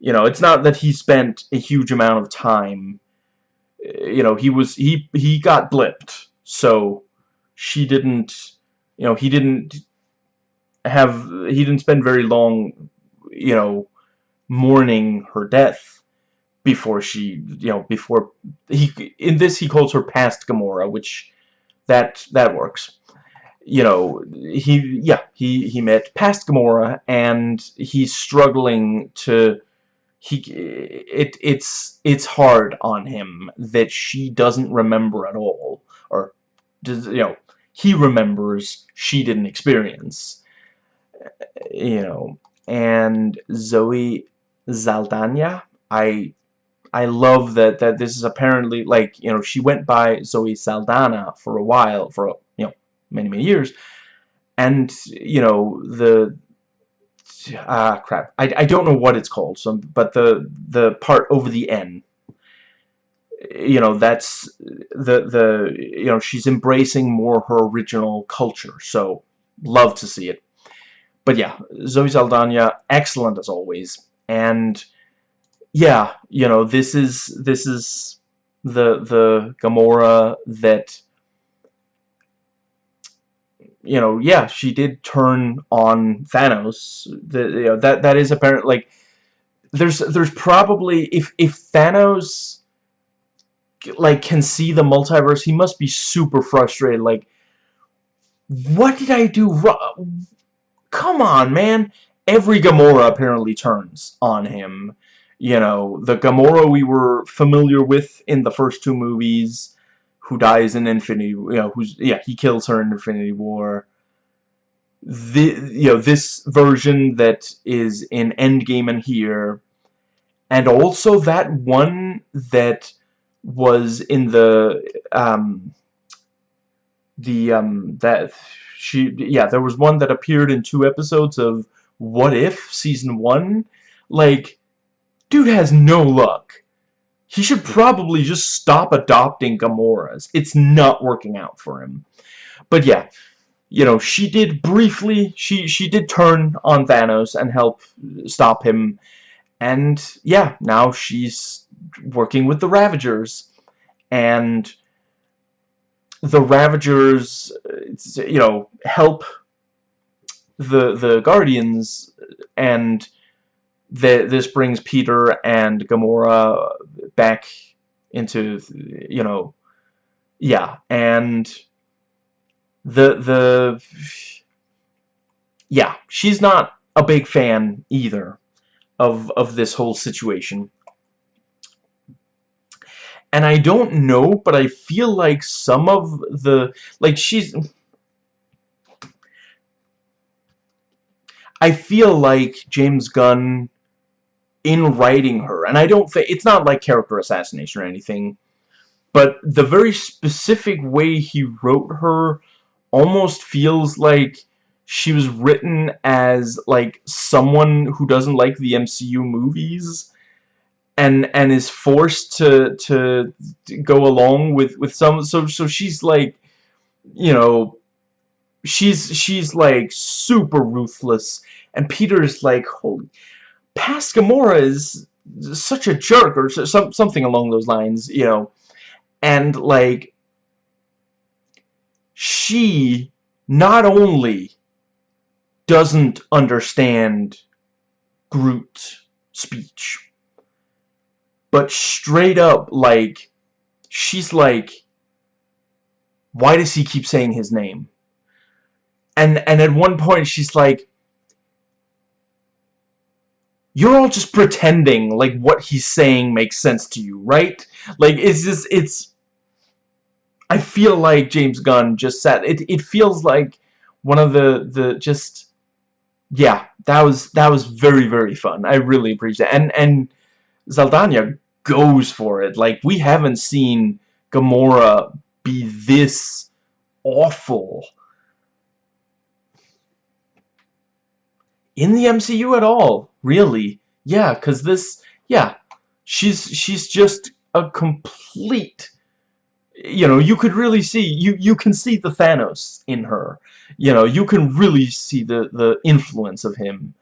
You know, it's not that he spent a huge amount of time. Eh, you know, he was he he got blipped, so she didn't. You know, he didn't have he didn't spend very long. You know, mourning her death before she. You know, before he in this he calls her past Gamora, which that that works you know, he, yeah, he, he met past Gamora, and he's struggling to, he, it, it's, it's hard on him that she doesn't remember at all, or, does, you know, he remembers, she didn't experience, you know, and Zoe Saldana, I, I love that, that this is apparently, like, you know, she went by Zoe Saldana for a while, for, you know, many, many years. And, you know, the... Ah, crap. I, I don't know what it's called, so, but the, the part over the N, you know, that's the, the, you know, she's embracing more her original culture, so love to see it. But yeah, Zoe Saldana, excellent as always, and yeah, you know, this is, this is the, the Gamora that you know, yeah, she did turn on Thanos. The, you know, that that is apparent. Like, there's there's probably if if Thanos like can see the multiverse, he must be super frustrated. Like, what did I do wrong? Come on, man. Every Gamora apparently turns on him. You know, the Gamora we were familiar with in the first two movies who dies in Infinity, you know, who's, yeah, he kills her in Infinity War. The, you know, this version that is in Endgame and here, and also that one that was in the, um, the, um, that, she, yeah, there was one that appeared in two episodes of What If, Season 1. Like, dude has no luck. He should probably just stop adopting Gamoras. It's not working out for him. But yeah, you know, she did briefly, she, she did turn on Thanos and help stop him. And yeah, now she's working with the Ravagers. And the Ravagers, you know, help the the Guardians and the, this brings Peter and Gamora back into, you know, yeah, and the, the, yeah, she's not a big fan either of, of this whole situation. And I don't know, but I feel like some of the, like, she's, I feel like James Gunn in writing her. And I don't think, it's not like character assassination or anything, but the very specific way he wrote her almost feels like she was written as, like, someone who doesn't like the MCU movies and and is forced to to go along with with some so so she's like you know she's she's like super ruthless and Peter's like holy past Gamora is such a jerk or some something along those lines, you know. And like she not only doesn't understand Groot speech, but straight up like she's like why does he keep saying his name? And and at one point she's like you're all just pretending like what he's saying makes sense to you, right? Like, it's just, it's... I feel like James Gunn just said, it, it feels like one of the, the, just... Yeah, that was, that was very, very fun. I really appreciate it. And, and Saldana goes for it. Like, we haven't seen Gamora be this awful in the MCU at all, really. Yeah, because this, yeah, she's she's just a complete, you know, you could really see, you, you can see the Thanos in her. You know, you can really see the, the influence of him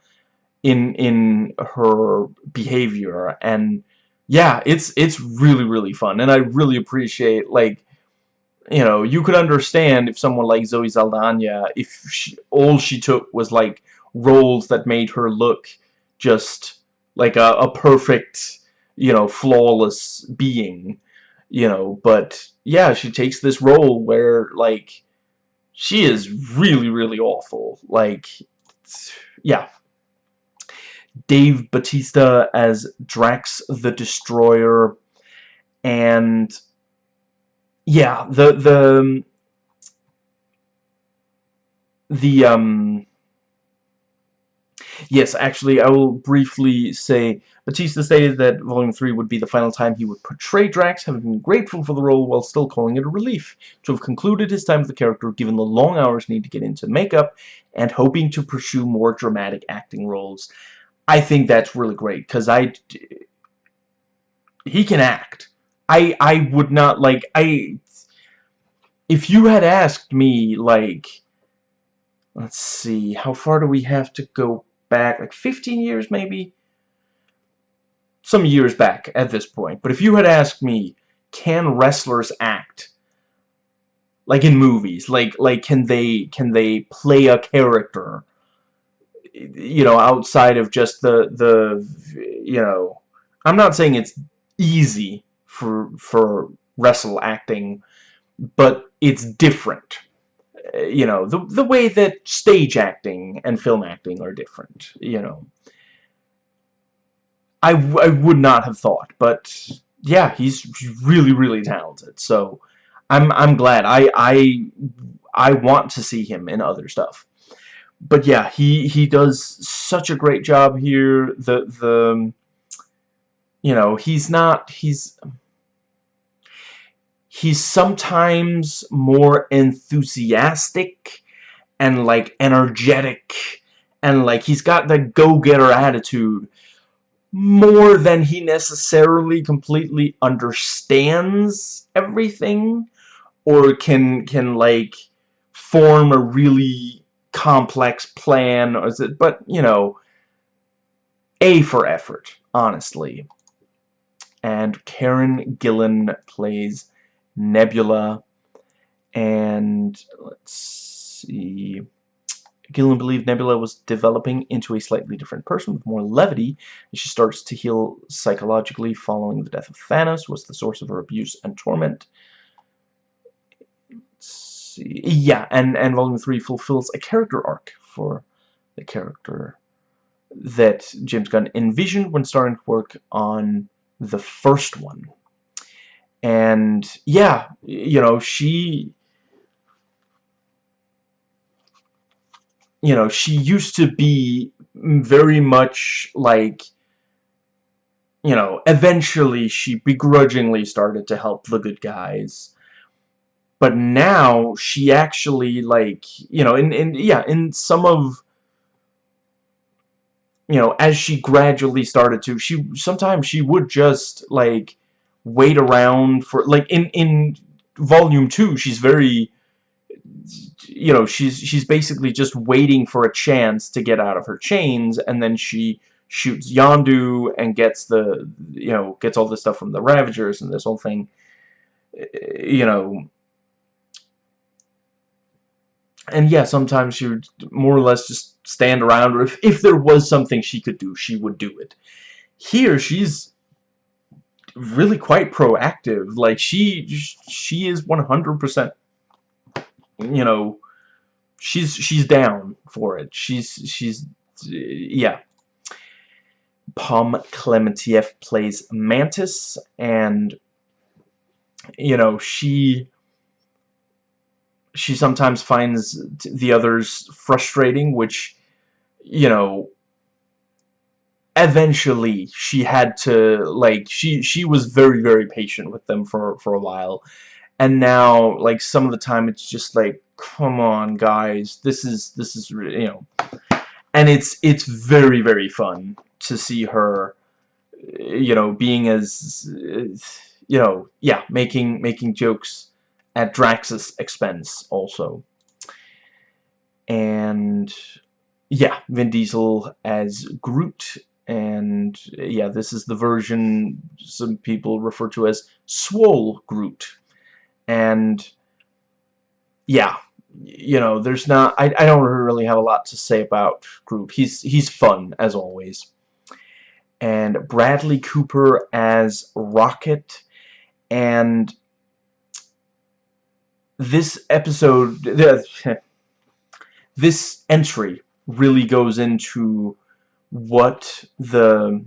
in in her behavior and yeah it's it's really really fun and I really appreciate like you know you could understand if someone like Zoe Saldana if she, all she took was like roles that made her look just like a, a perfect you know flawless being you know but yeah she takes this role where like she is really really awful. Like yeah. Dave Bautista as Drax the Destroyer and yeah the the the um Yes, actually, I will briefly say Bautista stated that Volume 3 would be the final time he would portray Drax, having been grateful for the role while still calling it a relief to have concluded his time with the character given the long hours needed to get into makeup and hoping to pursue more dramatic acting roles. I think that's really great because I he can act. I I would not like I if you had asked me like let's see how far do we have to go back like 15 years maybe? Some years back at this point. But if you had asked me can wrestlers act? Like in movies like like can they can they play a character you know, outside of just the, the, you know, I'm not saying it's easy for, for wrestle acting, but it's different. You know, the, the way that stage acting and film acting are different, you know. I, I would not have thought, but yeah, he's really, really talented, so I'm, I'm glad. I, I, I want to see him in other stuff but yeah, he he does such a great job here. The the you know he's not he's he's sometimes more enthusiastic and like energetic and like he's got the go-getter attitude more than he necessarily completely understands everything or can can like form a really complex plan or is it but you know A for effort honestly. And Karen Gillan plays Nebula and let's see Gillan believed Nebula was developing into a slightly different person with more levity as she starts to heal psychologically following the death of Thanos was the source of her abuse and torment see. Yeah, and, and Volume 3 fulfills a character arc for the character that James Gunn envisioned when starting to work on the first one. And, yeah, you know, she... You know, she used to be very much like you know, eventually she begrudgingly started to help the good guys. But now she actually like you know in in yeah in some of you know as she gradually started to she sometimes she would just like wait around for like in in volume 2 she's very you know she's she's basically just waiting for a chance to get out of her chains and then she shoots Yondu and gets the you know gets all this stuff from the Ravagers and this whole thing you know and yeah, sometimes she would more or less just stand around, or if, if there was something she could do, she would do it. Here, she's really quite proactive. Like, she, she is 100%, you know, she's, she's down for it. She's, she's, yeah. Pom Klementieff plays Mantis, and, you know, she she sometimes finds the others frustrating, which, you know, eventually she had to, like, she, she was very, very patient with them for, for a while. And now, like, some of the time it's just like, come on, guys, this is, this is, you know, and it's, it's very, very fun to see her, you know, being as, you know, yeah, making, making jokes at Drax's expense also. And yeah, Vin Diesel as Groot, and yeah, this is the version some people refer to as Swole Groot, and yeah, you know, there's not, I, I don't really have a lot to say about Groot. He's, he's fun, as always. And Bradley Cooper as Rocket, and this episode, this entry really goes into what the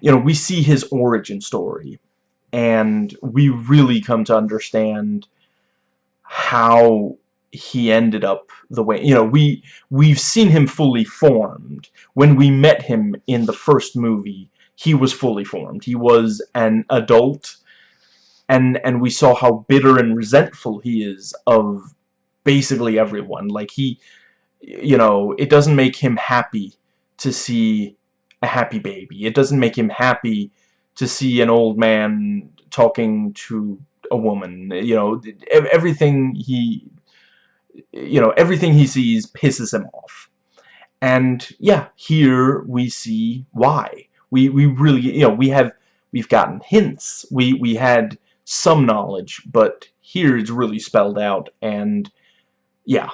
you know we see his origin story and we really come to understand how he ended up the way you know we we've seen him fully formed. When we met him in the first movie he was fully formed. He was an adult and and we saw how bitter and resentful he is of basically everyone. Like he you know it doesn't make him happy to see a happy baby. It doesn't make him happy to see an old man talking to a woman. You know everything he you know everything he sees pisses him off. And yeah here we see why. We we really you know we have we've gotten hints. We we had some knowledge, but here it's really spelled out, and yeah.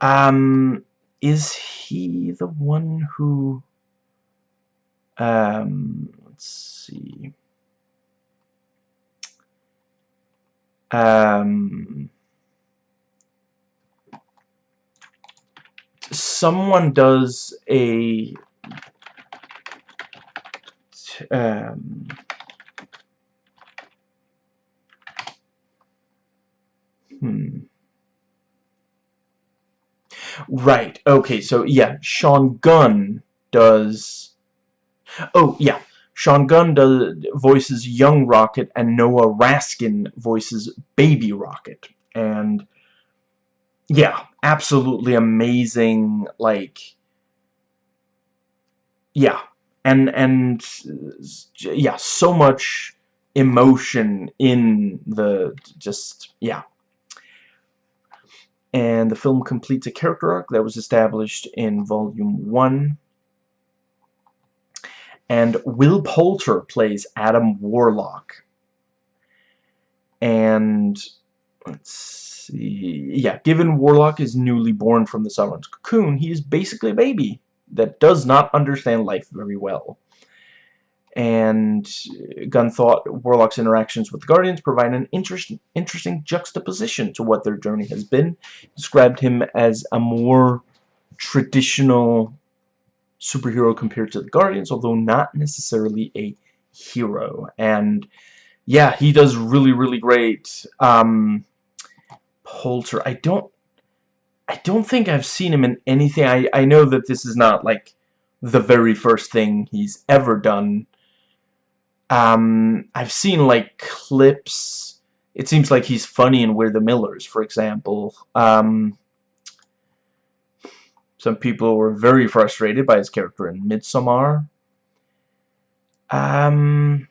Um, is he the one who, um, let's see, um, someone does a, um, Hmm. Right. Okay, so yeah, Sean Gunn does... Oh, yeah. Sean Gunn does voices Young Rocket and Noah Raskin voices Baby Rocket. And yeah, absolutely amazing like yeah. And and yeah, so much emotion in the just yeah and the film completes a character arc that was established in Volume 1. And Will Poulter plays Adam Warlock. And, let's see, yeah, given Warlock is newly born from the Sovereign's cocoon, he is basically a baby that does not understand life very well and Gunn thought Warlock's interactions with the Guardians provide an interest, interesting juxtaposition to what their journey has been. Described him as a more traditional superhero compared to the Guardians, although not necessarily a hero. And yeah, he does really, really great. Um, Poulter, I don't, I don't think I've seen him in anything. I I know that this is not like the very first thing he's ever done um, I've seen like clips. It seems like he's funny in We're the Millers, for example. Um, some people were very frustrated by his character in Midsommar. Um,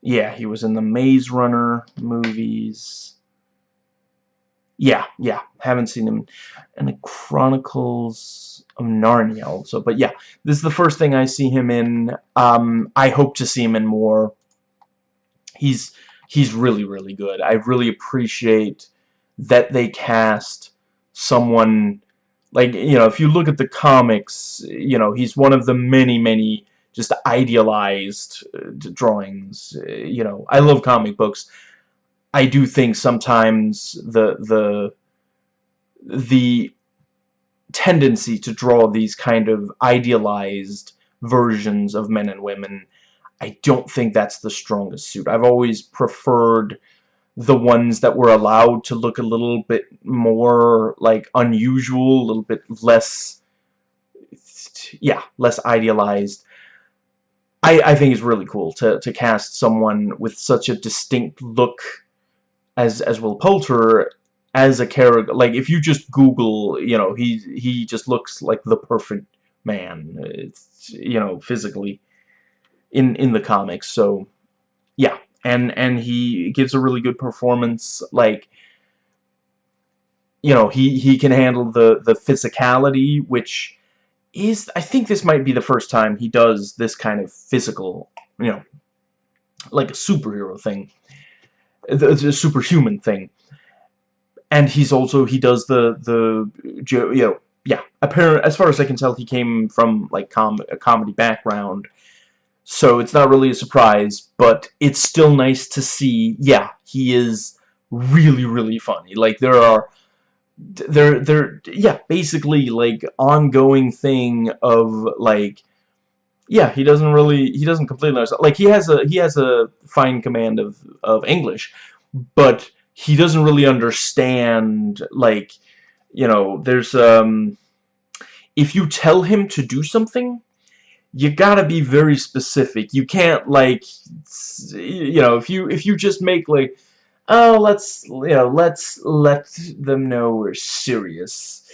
yeah, he was in the Maze Runner movies. Yeah, yeah, haven't seen him. And the Chronicles of Narnia also. But yeah, this is the first thing I see him in. Um, I hope to see him in more. He's he's really, really good. I really appreciate that they cast someone like, you know, if you look at the comics, you know, he's one of the many, many just idealized uh, drawings. Uh, you know, I love comic books. I do think sometimes the the the tendency to draw these kind of idealized versions of men and women I don't think that's the strongest suit. I've always preferred the ones that were allowed to look a little bit more like unusual, a little bit less yeah, less idealized. I, I think it's really cool to, to cast someone with such a distinct look as as Will Poulter as a character. Like if you just Google, you know, he he just looks like the perfect man. It's you know physically in in the comics. So yeah, and and he gives a really good performance. Like you know, he, he can handle the, the physicality, which is, I think this might be the first time he does this kind of physical, you know, like a superhero thing. The, the superhuman thing. And he's also, he does the, the, you know, yeah, apparently, as far as I can tell, he came from, like, com a comedy background. So it's not really a surprise, but it's still nice to see, yeah, he is really, really funny. Like, there are they're they're yeah basically like ongoing thing of like yeah he doesn't really he doesn't completely understand like he has a he has a fine command of of English but he doesn't really understand like you know there's um if you tell him to do something you gotta be very specific you can't like you know if you if you just make like oh, let's, you know, let's let them know we're serious.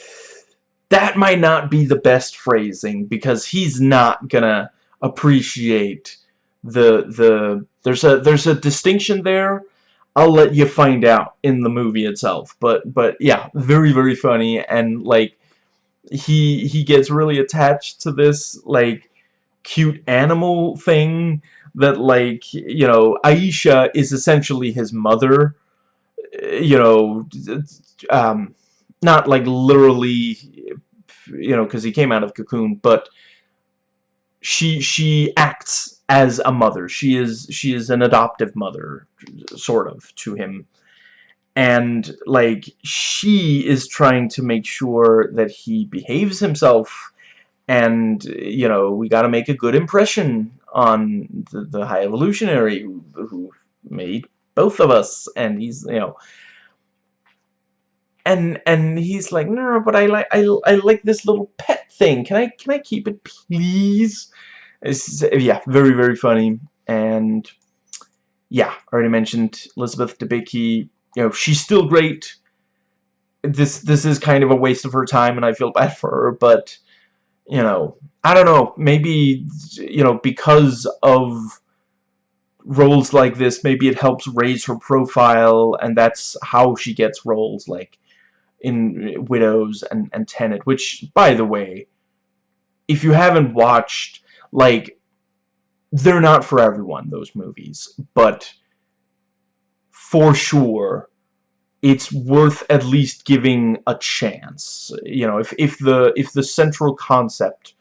That might not be the best phrasing because he's not gonna appreciate the the there's a there's a distinction there. I'll let you find out in the movie itself. But but yeah, very very funny and like he he gets really attached to this like cute animal thing that like you know Ayesha is essentially his mother you know um, not like literally you know because he came out of cocoon but she she acts as a mother. She is she is an adoptive mother sort of to him. And like she is trying to make sure that he behaves himself and you know we got to make a good impression on the, the high evolutionary who, who made both of us and he's you know and and he's like no no, but I like I, I like this little pet thing. Can I can I keep it please? It's, yeah very very funny. And yeah already mentioned Elizabeth Debicki. You know she's still great. This this is kind of a waste of her time and I feel bad for her but you know I don't know, maybe, you know, because of roles like this, maybe it helps raise her profile, and that's how she gets roles, like, in eh, Widows and, and Tenet, which, by the way, if you haven't watched, like, they're not for everyone, those movies, but for sure, it's worth at least giving a chance. You know, if, if the if the central concept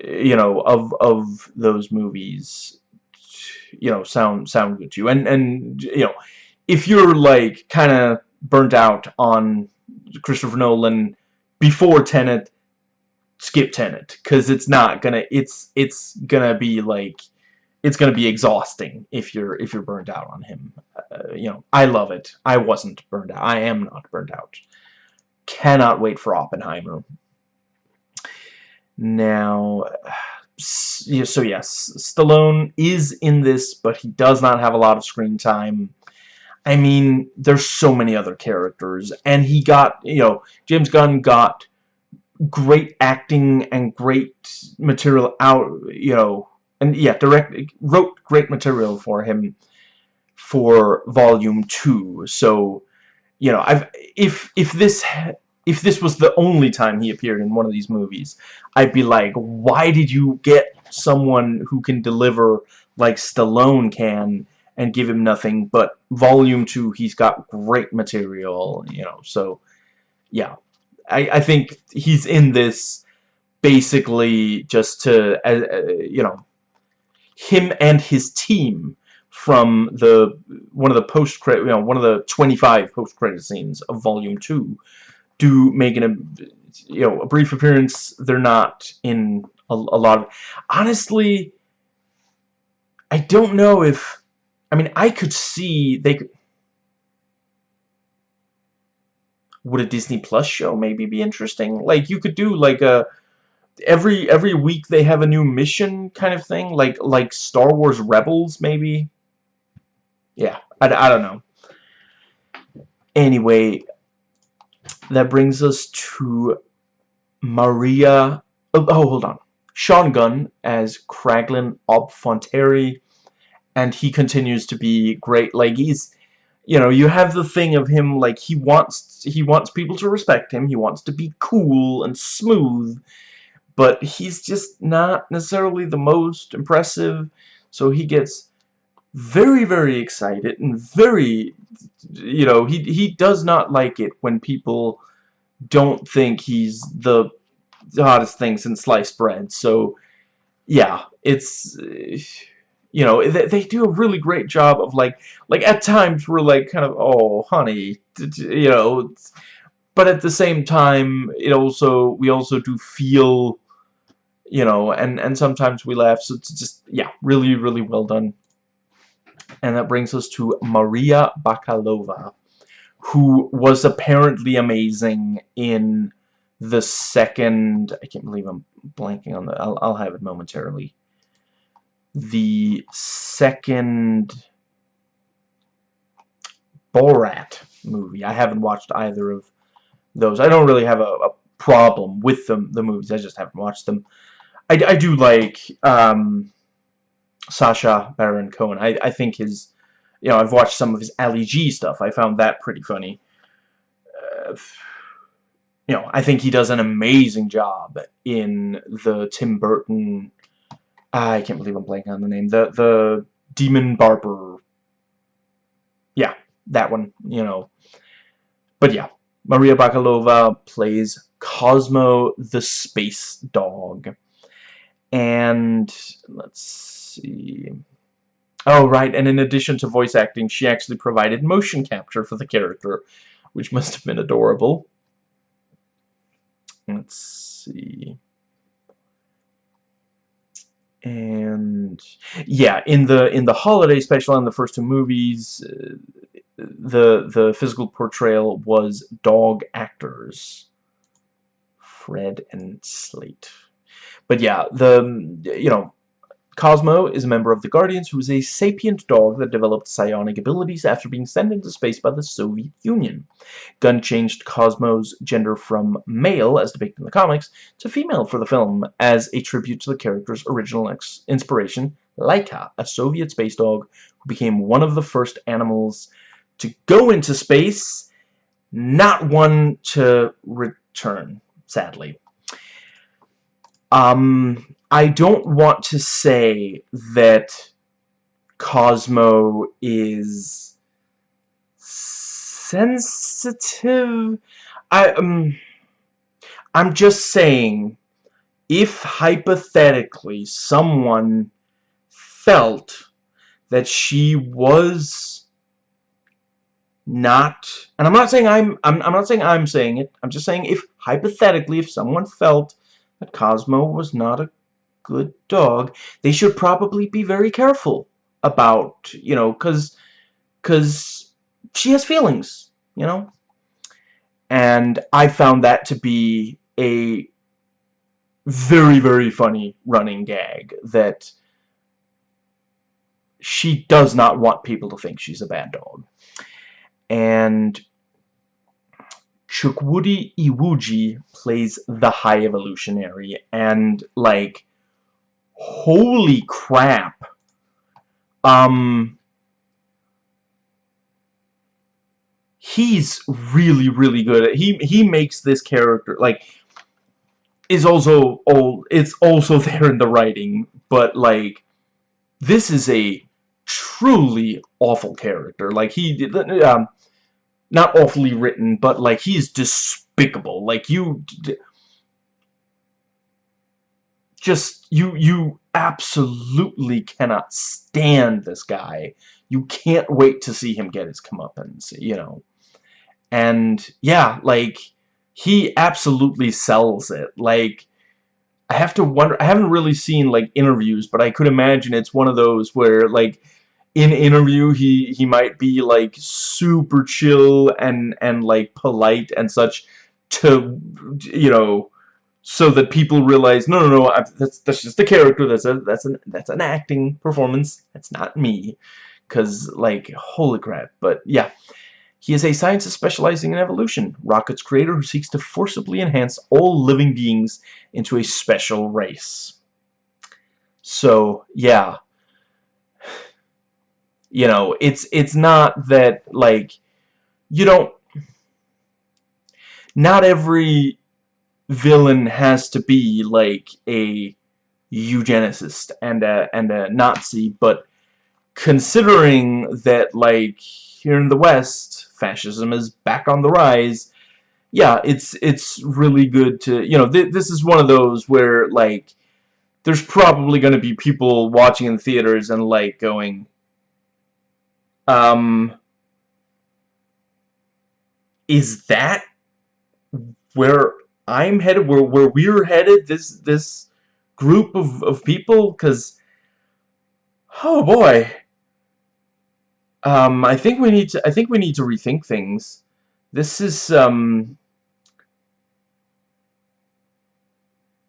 eh, you know, of of those movies, you know, sound sound good to you. And and you know, if you're like kind of burnt out on Christopher Nolan before Tenet, skip Tenet because it's not gonna it's it's gonna be like it's gonna be exhausting if you're if you're burned out on him. Uh, you know, I love it. I wasn't burned out. I am not burned out. Cannot wait for Oppenheimer. Now, so yes, Stallone is in this, but he does not have a lot of screen time. I mean, there's so many other characters, and he got, you know, James Gunn got great acting and great material out, you know, and yeah, direct wrote great material for him for volume 2. So, you know, I've if if this if this was the only time he appeared in one of these movies, I'd be like, why did you get someone who can deliver like Stallone can and give him nothing? But Volume 2, he's got great material, you know, so, yeah. I, I think he's in this basically just to, uh, uh, you know, him and his team from the one of the post credit you know one of the 25 post credit scenes of volume 2 do make an you know a brief appearance. They're not in a, a lot of. Honestly, I don't know if. I mean, I could see they could. Would a Disney Plus show maybe be interesting? Like you could do like a every every week they have a new mission kind of thing, like like Star Wars Rebels maybe. Yeah, I, I don't know. Anyway, that brings us to Maria... Oh, oh, hold on. Sean Gunn as Kraglin Obfonteri, and he continues to be great. Like, he's... you know, you have the thing of him, like, he wants, he wants people to respect him, he wants to be cool and smooth, but he's just not necessarily the most impressive, so he gets very, very excited and very, you know, he, he does not like it when people don't think he's the hottest thing since sliced bread, so, yeah, it's you know, they, they do a really great job of, like, like, at times we're, like, kind of, oh, honey, you know, but at the same time, it also, we also do feel, you know, and, and sometimes we laugh, so it's just, yeah, really, really well done. And that brings us to Maria Bakalova, who was apparently amazing in the second, I can't believe I'm blanking on the, I'll, I'll have it momentarily the second Borat movie. I haven't watched either of those. I don't really have a, a problem with them, the movies. I just haven't watched them. I, I do like um, Sacha Baron Cohen. I, I think his, you know, I've watched some of his Ali G stuff. I found that pretty funny. Uh, you know, I think he does an amazing job in the Tim Burton I can't believe I'm blanking on the name. The the Demon Barber. Yeah, that one, you know. But yeah, Maria Bakalova plays Cosmo the Space Dog. And let's see. Oh, right, and in addition to voice acting, she actually provided motion capture for the character, which must have been adorable. Let's see and yeah in the in the holiday special in the first two movies uh, the the physical portrayal was dog actors Fred and Slate. But yeah the you know Cosmo is a member of the Guardians who is a sapient dog that developed psionic abilities after being sent into space by the Soviet Union. Gunn changed Cosmo's gender from male, as depicted in the comics, to female for the film, as a tribute to the character's original inspiration, Laika, a Soviet space dog who became one of the first animals to go into space, not one to return, sadly. Um, I don't want to say that Cosmo is sensitive. I um I'm just saying if hypothetically someone felt that she was not and I'm not saying I'm I'm, I'm not saying I'm saying it I'm just saying if hypothetically if someone felt that Cosmo was not a good dog, they should probably be very careful about, you know, because because she has feelings, you know? And I found that to be a very, very funny running gag that she does not want people to think she's a bad dog. And Chukwudi Iwuji plays the High Evolutionary, and, like, holy crap. Um he's really really good. He he makes this character like is also old it's also there in the writing but like this is a truly awful character. Like he um not awfully written but like he's despicable. Like you just you you absolutely cannot stand this guy. You can't wait to see him get his comeuppance, you know. And yeah, like he absolutely sells it. Like I have to wonder I haven't really seen like interviews, but I could imagine it's one of those where like in interview he he might be like super chill and and like polite and such to you know so that people realize, no, no, no, I, that's that's just a character. That's a that's an that's an acting performance. That's not me, because like holy crap. But yeah, he is a scientist specializing in evolution, Rocket's creator who seeks to forcibly enhance all living beings into a special race. So yeah, You know, it's it's not that like you don't not every villain has to be like a eugenicist and a and a Nazi, but considering that like here in the West, fascism is back on the rise, yeah, it's it's really good to you know th this is one of those where like there's probably going to be people watching in theaters and like going um is that where I'm headed where where we're headed this this group of of people cuz oh boy. Um I think we need to I think we need to rethink things. This is um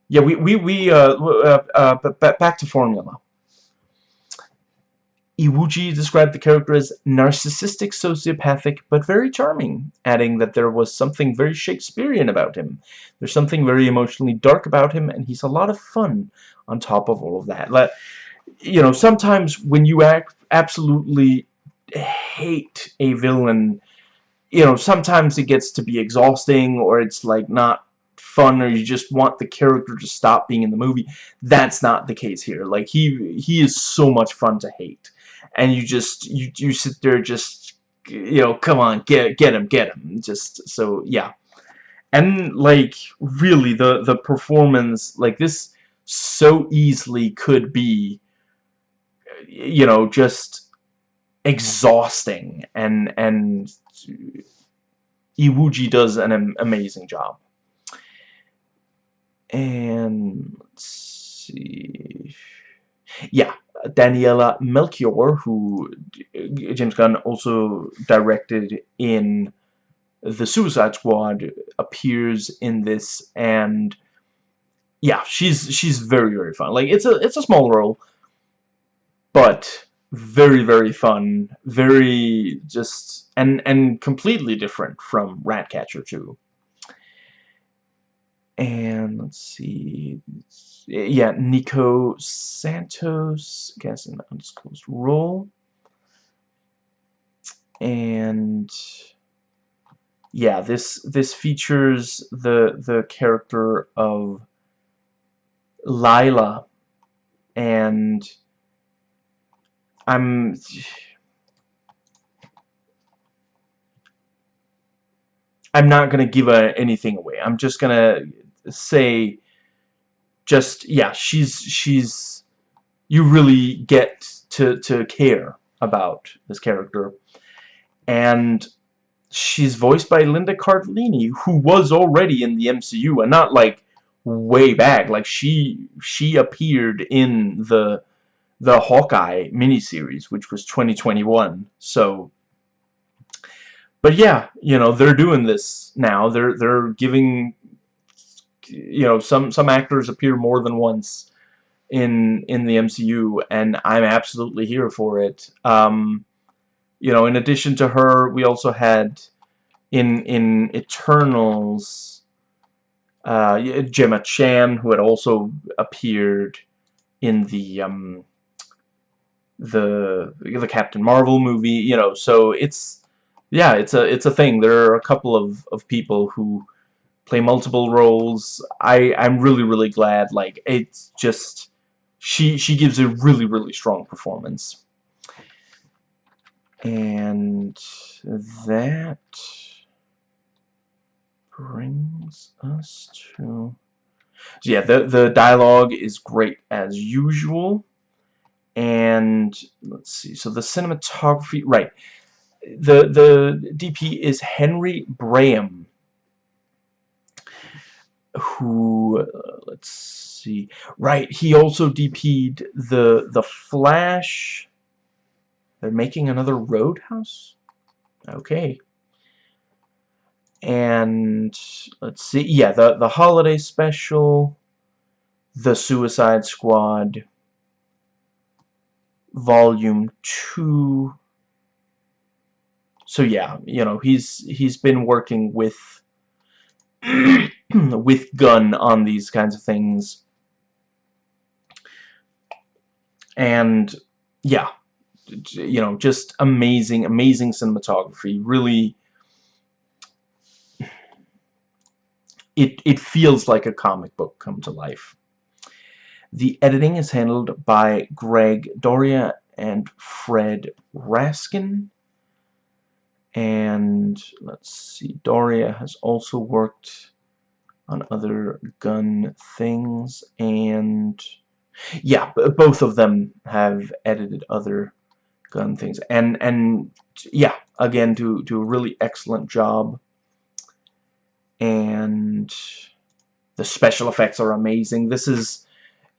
yeah we we we uh, uh, uh back to formula Iwuji described the character as narcissistic, sociopathic, but very charming, adding that there was something very Shakespearean about him. There's something very emotionally dark about him, and he's a lot of fun on top of all of that. Like, you know, sometimes when you act absolutely hate a villain, you know, sometimes it gets to be exhausting, or it's like not fun or you just want the character to stop being in the movie that's not the case here like he he is so much fun to hate and you just you you sit there just you know come on get get him get him. Just so yeah. And like really the the performance like this so easily could be you know just exhausting. And and Iwuji does an amazing job. And let's see. Yeah Daniela Melchior, who uh, James Gunn also directed in The Suicide Squad, appears in this, and yeah, she's she's very very fun. Like it's a it's a small role, but very very fun, very just and and completely different from Ratcatcher 2 and let's see yeah Nico Santos I guess an undisclosed role. And yeah this this features the the character of Lylla. And I'm I'm not gonna give a, anything away. I'm just gonna say just yeah she's she's you really get to to care about this character. And she's voiced by Linda Cardellini who was already in the MCU and not like way back. Like she she appeared in the the Hawkeye miniseries which was 2021 so but yeah you know they're doing this now. They're they're giving you know some some actors appear more than once in in the MCU and I'm absolutely here for it. Um, you know in addition to her we also had in in Eternals uh, Gemma Chan who had also appeared in the um, the the Captain Marvel movie you know so it's yeah it's a it's a thing. There are a couple of of people who play multiple roles. I I'm really really glad. Like it's just she she gives a really really strong performance. And that brings us to so yeah the the dialogue is great as usual and let's see so the cinematography right the the DP is Henry Braham who uh, let's see. Right he also DP'd the the Flash. They're making another Roadhouse? Okay. And let's see yeah the the holiday special the Suicide Squad volume 2 so yeah you know he's he's been working with with Gunn on these kinds of things. And, yeah, you know, just amazing, amazing cinematography. Really, it, it feels like a comic book come to life. The editing is handled by Greg D'Auria and Fred Raskin. And let's see, D'Auria has also worked on other Gunn things and yeah both of them have edited other Gunn things. And and yeah again do do a really excellent job. And the special effects are amazing. This is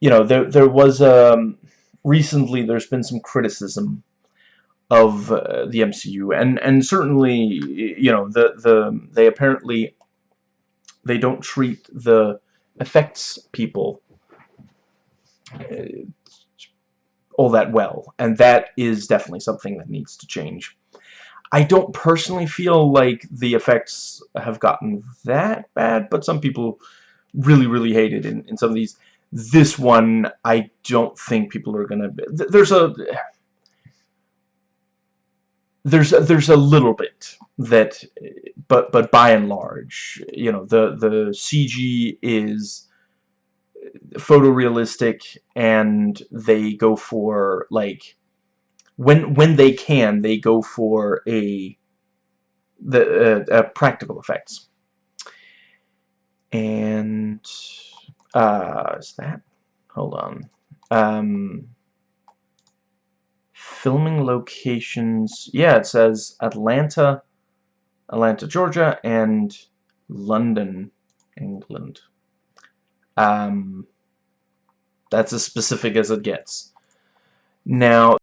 you know there there was um recently there's been some criticism of uh, the MCU and and certainly you know the the they apparently they don't treat the effects people uh, all that well. And that is definitely something that needs to change. I don't personally feel like the effects have gotten that bad but some people really really hate it in, in some of these. This one I don't think people are gonna there's a there's a, there's a little bit that but but by and large you know the the CG is photorealistic and they go for like when when they can they go for a the uh, uh, practical effects. And uh is that hold on. Um filming locations yeah it says Atlanta Atlanta Georgia and London England. Um, that's as specific as it gets. Now